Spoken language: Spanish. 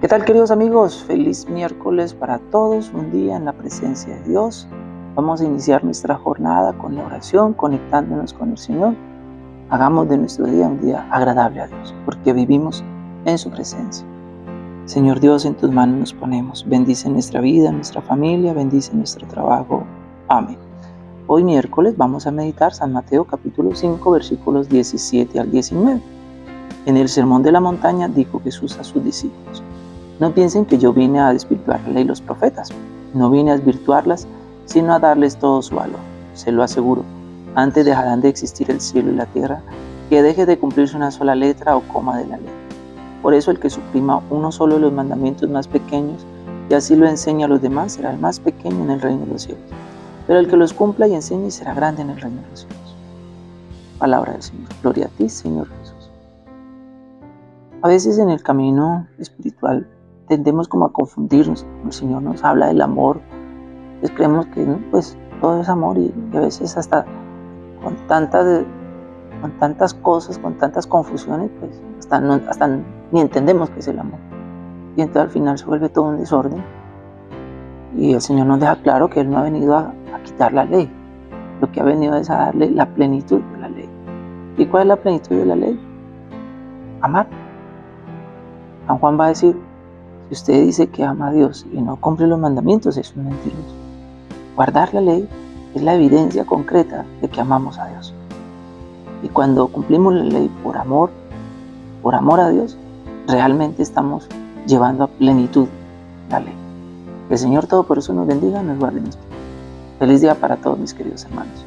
¿Qué tal queridos amigos? Feliz miércoles para todos, un día en la presencia de Dios. Vamos a iniciar nuestra jornada con la oración, conectándonos con el Señor. Hagamos de nuestro día un día agradable a Dios, porque vivimos en su presencia. Señor Dios, en tus manos nos ponemos. Bendice nuestra vida, nuestra familia, bendice nuestro trabajo. Amén. Hoy miércoles vamos a meditar San Mateo capítulo 5 versículos 17 al 19. En el Sermón de la Montaña dijo Jesús a sus discípulos, no piensen que yo vine a desvirtuar la ley y los profetas. No vine a desvirtuarlas, sino a darles todo su valor. Se lo aseguro. Antes dejarán de existir el cielo y la tierra, que deje de cumplirse una sola letra o coma de la ley. Por eso el que suprima uno solo de los mandamientos más pequeños y así lo enseña a los demás será el más pequeño en el reino de los cielos. Pero el que los cumpla y enseñe será grande en el reino de los cielos. Palabra del Señor. Gloria a ti, Señor Jesús. A veces en el camino espiritual tendemos como a confundirnos. El Señor nos habla del amor, pues creemos que pues todo es amor y, a veces hasta con tantas, con tantas cosas, con tantas confusiones, pues hasta, ni entendemos qué es el amor. Y entonces al final se vuelve todo un desorden. Y el Señor nos deja claro que Él no ha venido a quitar la ley, lo que ha venido es a darle la plenitud de la ley. ¿Y cuál es la plenitud de la ley? Amar. San Juan va a decir, si usted dice que ama a Dios y no cumple los mandamientos, es un mentiroso. Guardar la ley es la evidencia concreta de que amamos a Dios. Y cuando cumplimos la ley por amor, por amor a Dios, realmente estamos llevando a plenitud la ley. Que el Señor todo por eso nos bendiga, nos guarde Feliz día para todos mis queridos hermanos.